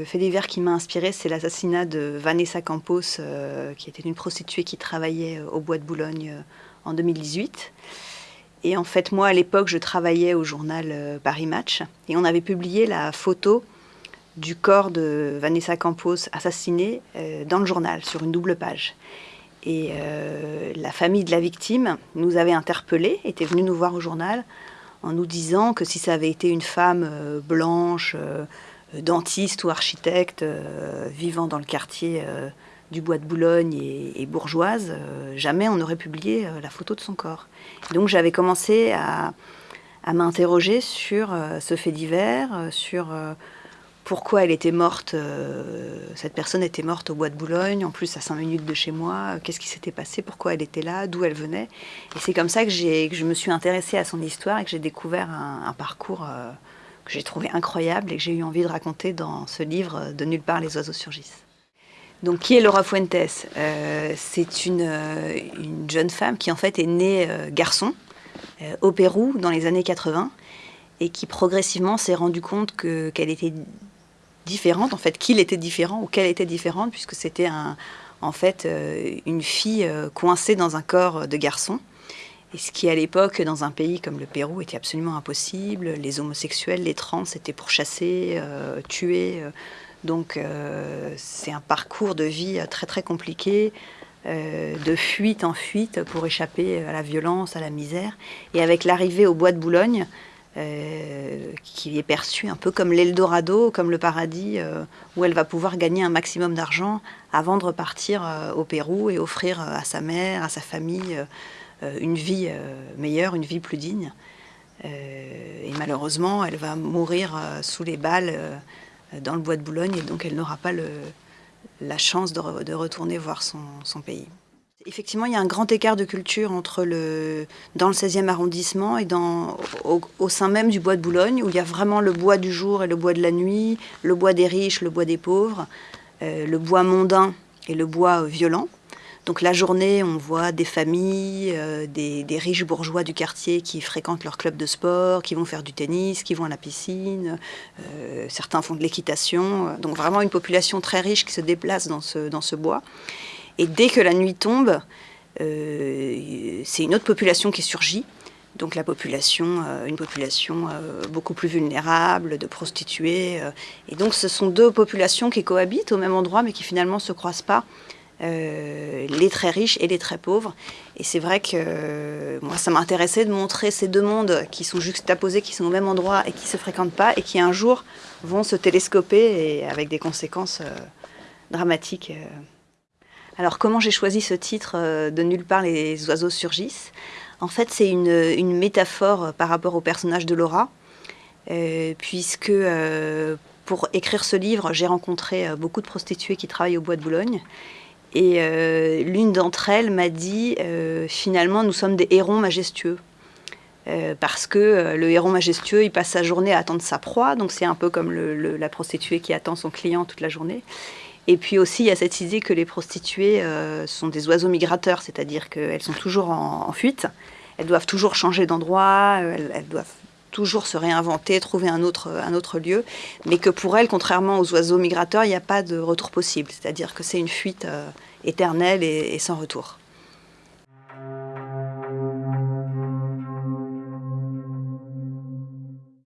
le fait divers qui m'a inspiré, c'est l'assassinat de Vanessa Campos, qui était une prostituée qui travaillait au Bois de Boulogne en 2018. Et en fait, moi, à l'époque, je travaillais au journal Paris Match, et on avait publié la photo du corps de Vanessa Campos assassinée dans le journal, sur une double page. Et la famille de la victime nous avait interpellés, était venue nous voir au journal, en nous disant que si ça avait été une femme euh, blanche, euh, dentiste ou architecte, euh, vivant dans le quartier du Bois de Boulogne et, bourgeoise, jamais on n'aurait publié la photo de son corps. donc j'avais commencé à, à m'interroger sur ce fait divers, sur pourquoi elle était morte, euh, cette personne était morte au bois de Boulogne, en plus à 5 minutes de chez moi, qu'est-ce qui s'était passé, pourquoi elle était là, d'où elle venait. Et c'est comme ça que, que, je me suis intéressée à son histoire et que j'ai découvert un, parcours euh, que j'ai trouvé incroyable et que j'ai eu envie de raconter dans ce livre De nulle part les oiseaux surgissent. Donc qui est Laura Fuentes? Euh, C'est une, une, jeune femme qui en fait est née garçon au Pérou dans les années 80 et qui progressivement s'est rendu compte qu'elle était différente, en fait, qu'il était différent ou qu'elle était différente, puisque c'était en fait euh, une fille euh, coincée dans un corps de garçon. Et ce qui, à l'époque, dans un pays comme le Pérou, était absolument impossible. Les homosexuels, les trans étaient pourchassés, euh, tués. Donc, c'est un parcours de vie très, très compliqué, de fuite en fuite pour échapper à la violence, à la misère. Et avec l'arrivée au bois de Boulogne, euh, qui est perçue un peu comme l'Eldorado, comme le paradis, euh, où elle va pouvoir gagner un maximum d'argent avant de repartir euh, au Pérou et offrir à sa mère, à sa famille, une vie meilleure, une vie plus digne. et malheureusement, elle va mourir sous les balles dans le bois de Boulogne, et donc elle n'aura pas la chance de, retourner voir son, pays. Effectivement, il y a un grand écart de culture entre le, dans le 16e arrondissement et au, sein même du bois de Boulogne, où il y a vraiment le bois du jour et le bois de la nuit, le bois des riches, le bois des pauvres, euh, le bois mondain et le bois violent. Donc la journée, on voit des familles, euh, des, riches bourgeois du quartier qui fréquentent leur club de sport, qui vont faire du tennis, qui vont à la piscine, euh, certains font de l'équitation. Donc vraiment une population très riche qui se déplace dans ce, dans ce bois. Et dès que la nuit tombe, euh, c'est une autre population qui surgit. Donc la population, une population beaucoup plus vulnérable, de prostituées. et donc ce sont deux populations qui cohabitent au même endroit, mais qui finalement ne se croisent pas. Les très riches et les très pauvres. Et c'est vrai que moi, ça m'intéressait de montrer ces deux mondes qui sont juxtaposés, qui sont au même endroit et qui ne se fréquentent pas, et qui un jour vont se télescoper et avec des conséquences dramatiques. Alors comment j'ai choisi ce titre euh, de Nulle part les oiseaux surgissent? En fait c'est une, métaphore euh, par rapport au personnage de Laura, euh, puisque pour écrire ce livre j'ai rencontré beaucoup de prostituées qui travaillent au bois de Boulogne. Et l'une d'entre elles m'a dit finalement nous sommes des hérons majestueux. parce que le héron majestueux, il passe sa journée à attendre sa proie, donc c'est un peu comme la prostituée qui attend son client toute la journée. Et puis aussi, il y a cette idée que les prostituées euh, sont des oiseaux migrateurs, c'est-à-dire qu'elles sont toujours en, fuite, elles doivent toujours changer d'endroit, euh, elles, doivent toujours se réinventer, trouver un autre, un autre lieu, mais que pour elles, contrairement aux oiseaux migrateurs, il n'y a pas de retour possible, c'est-à-dire que c'est une fuite euh, éternelle et sans retour.